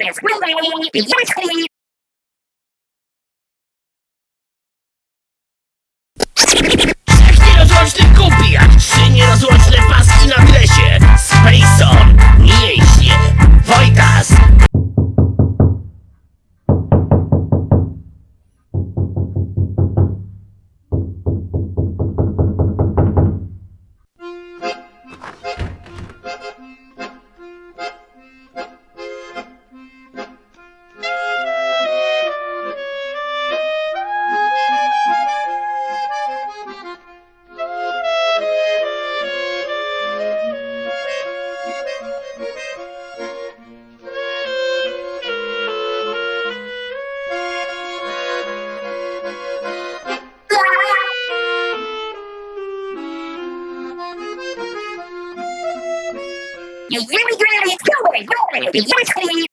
Jak nierozłączny kupi, jak You really, really, really, really, really,